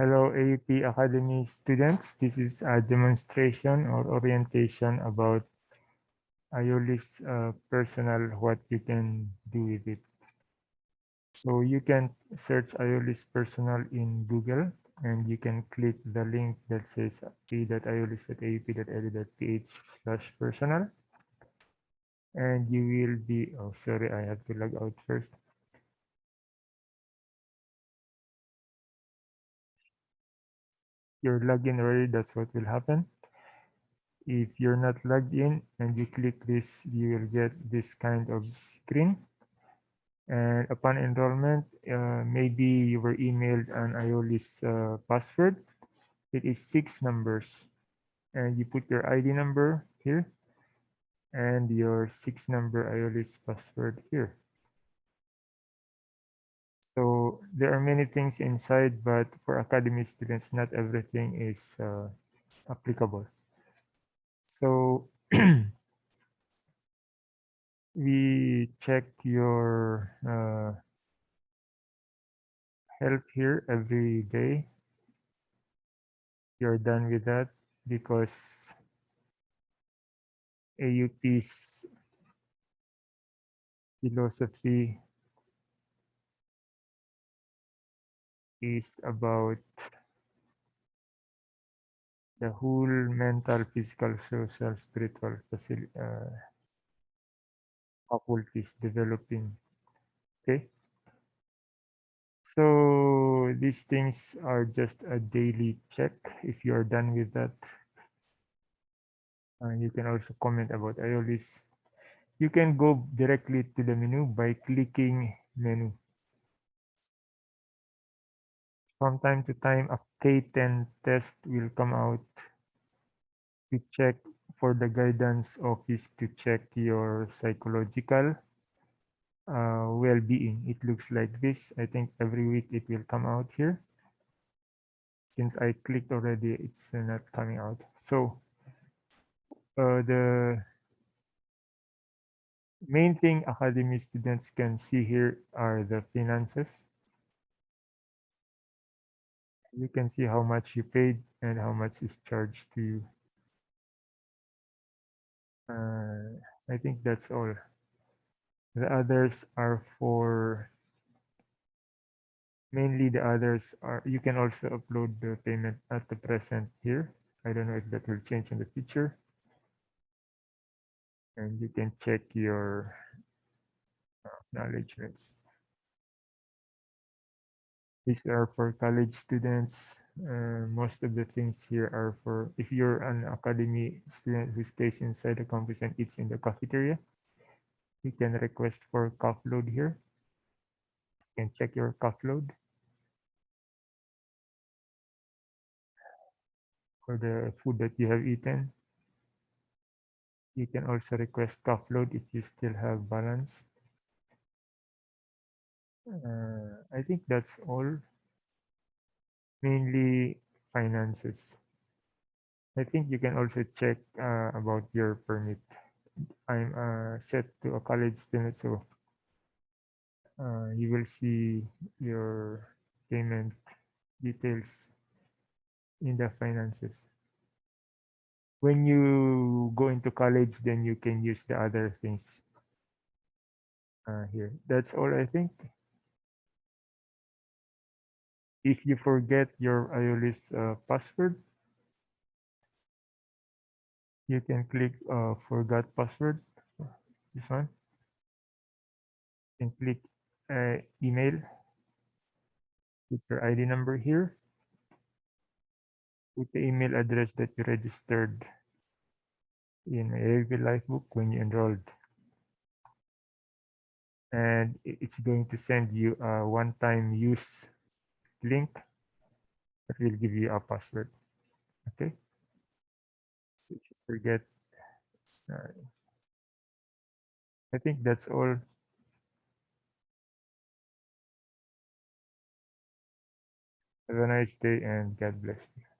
Hello, AUP Academy students. This is a demonstration or orientation about Iolis uh, personal, what you can do with it. So you can search Iolis personal in Google and you can click the link that says p.iolis.aup.edu.ph slash personal. And you will be, oh, sorry, I have to log out first. You're logged in already, that's what will happen. If you're not logged in and you click this, you will get this kind of screen. And upon enrollment, uh, maybe you were emailed an Iolis uh, password. It is six numbers. And you put your ID number here and your six number Iolis password here. There are many things inside, but for academy students, not everything is uh, applicable. So we check your uh, health here every day. You're done with that because AUP's philosophy is about the whole mental, physical, social, spiritual uh, faculties developing. Okay. So these things are just a daily check. If you are done with that, uh, you can also comment about Iolis. You can go directly to the menu by clicking menu from time to time a K10 test will come out to check for the guidance office to check your psychological uh, well-being. It looks like this. I think every week it will come out here. Since I clicked already, it's not coming out. So uh, the main thing academy students can see here are the finances you can see how much you paid and how much is charged to you. Uh, I think that's all. The others are for mainly the others are you can also upload the payment at the present here. I don't know if that will change in the future. And you can check your acknowledgements. These are for college students. Uh, most of the things here are for if you're an academy student who stays inside the campus and eats in the cafeteria, you can request for cup load here. You can check your cup load. For the food that you have eaten. You can also request cup load if you still have balance. Uh, I think that's all. Mainly finances. I think you can also check uh, about your permit. I'm uh, set to a college student, so uh, you will see your payment details in the finances. When you go into college, then you can use the other things uh, here. That's all I think if you forget your Iolis uh, password, you can click uh, forgot password, this one. and click uh, email, put your ID number here, put the email address that you registered in AUP Lifebook when you enrolled. And it's going to send you a one-time use link that will give you a password. Okay. Forget, uh, I think that's all. Have a nice day and God bless you.